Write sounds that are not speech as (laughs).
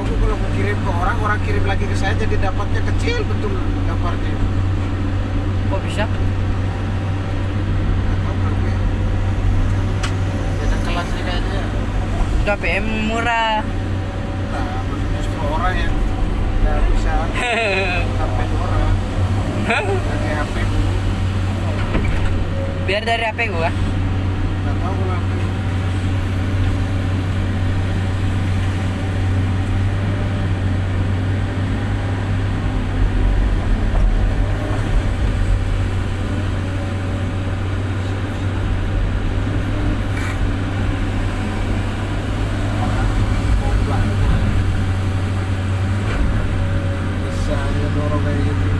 videoku kalau aku kirim ke orang orang kirim lagi ke saya jadi dapatnya kecil betul gambarnya Kok bisa? Beda kelasnya kayaknya Udah PM murah. nah justru orang yang nggak bisa (laughs) sampai orang pakai HP Biar dari HP gua. nggak tahu kalau Paulo